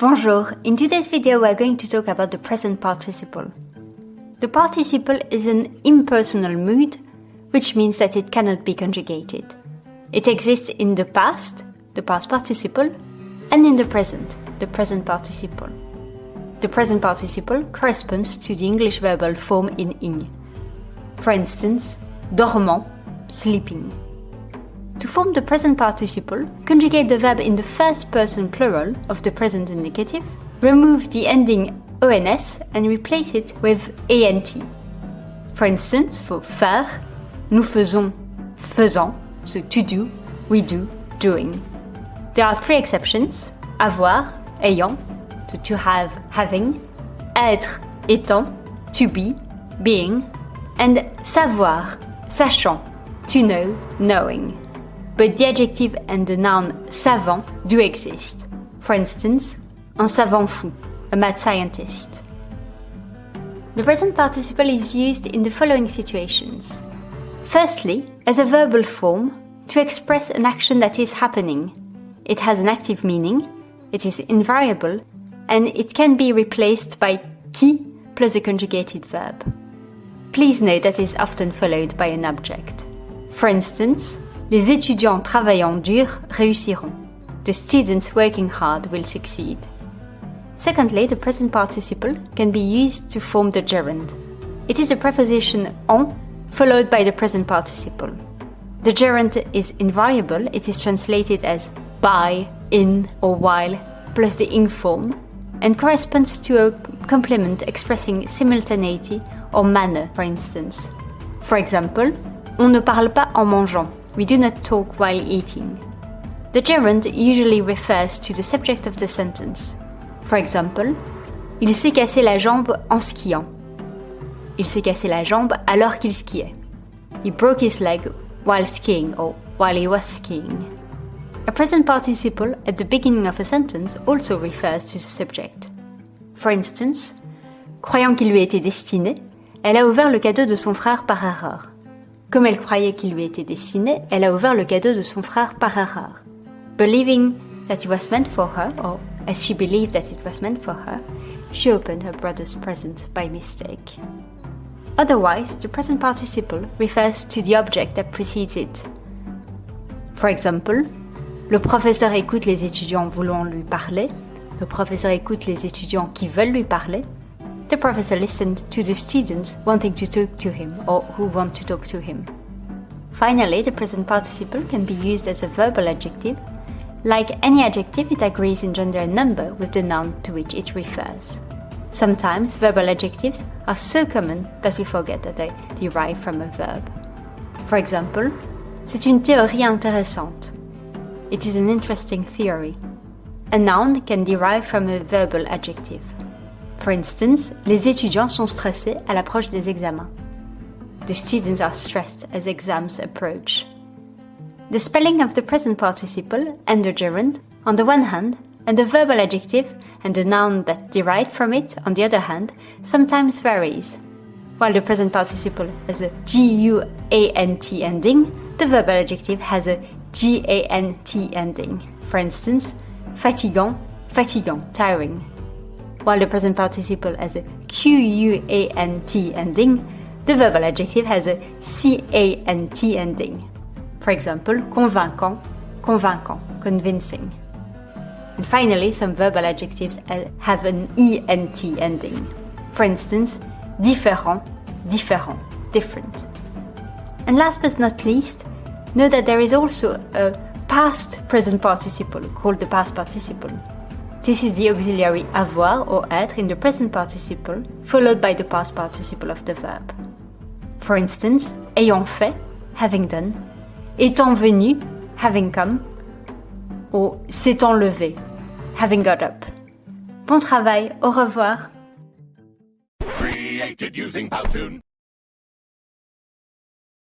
Bonjour, in today's video we are going to talk about the present participle. The participle is an impersonal mood, which means that it cannot be conjugated. It exists in the past, the past participle, and in the present, the present participle. The present participle corresponds to the English verbal form in ing. For instance, dormant, sleeping. To form the present participle, conjugate the verb in the first person plural of the present indicative, remove the ending ons and replace it with ant. For instance, for faire, nous faisons, faisant, so to do, we do, doing. There are three exceptions, avoir, ayant, so to have, having, être, étant, to be, being, and savoir, sachant, to know, knowing but the adjective and the noun savant do exist. For instance, un savant fou, a mad scientist. The present participle is used in the following situations. Firstly, as a verbal form to express an action that is happening. It has an active meaning, it is invariable, and it can be replaced by qui plus a conjugated verb. Please note that it is often followed by an object. For instance, Les étudiants travaillant dur réussiront. The students working hard will succeed. Secondly, the present participle can be used to form the gerund. It is a preposition en followed by the present participle. The gerund is invariable, it is translated as by, in, or while, plus the ing form, and corresponds to a complement expressing simultaneity or manner, for instance. For example, on ne parle pas en mangeant. We do not talk while eating. The gerund usually refers to the subject of the sentence. For example, il s'est cassé la jambe en skiant. Il s'est cassé la jambe alors qu'il skiait. He broke his leg while skiing or while he was skiing. A present participle at the beginning of a sentence also refers to the subject. For instance, croyant qu'il lui était destiné, elle a ouvert le cadeau de son frère par erreur. Comme elle croyait qu'il lui était destiné, elle a ouvert le cadeau de son frère par erreur. Believing that it was meant for her, or as she believed that it was meant for her, she opened her brother's present by mistake. Otherwise, the present participle refers to the object that precedes it. For example, le professeur écoute les étudiants voulant lui parler, le professeur écoute les étudiants qui veulent lui parler, the professor listened to the students wanting to talk to him or who want to talk to him. Finally, the present participle can be used as a verbal adjective. Like any adjective, it agrees in gender and number with the noun to which it refers. Sometimes verbal adjectives are so common that we forget that they derive from a verb. For example, c'est une théorie intéressante. It is an interesting theory. A noun can derive from a verbal adjective. For instance, les étudiants sont stressés à l'approche des examens. The students are stressed as exams approach. The spelling of the present participle and the gerund, on the one hand, and the verbal adjective and the noun that derive from it, on the other hand, sometimes varies. While the present participle has a G-U-A-N-T ending, the verbal adjective has a G-A-N-T ending. For instance, fatiguant, fatigant, tiring while the present participle has a Q-U-A-N-T ending, the verbal adjective has a C-A-N-T ending. For example, convainquant, convaincant, convincing. And finally, some verbal adjectives have an ENT ending. For instance, différant, différent, different. And last but not least, know that there is also a past present participle called the past participle. This is the auxiliary avoir or être in the present participle, followed by the past participle of the verb. For instance, ayant fait, having done, étant venu, having come, ou s'étant levé, having got up. Bon travail, au revoir. Created using Powtoon.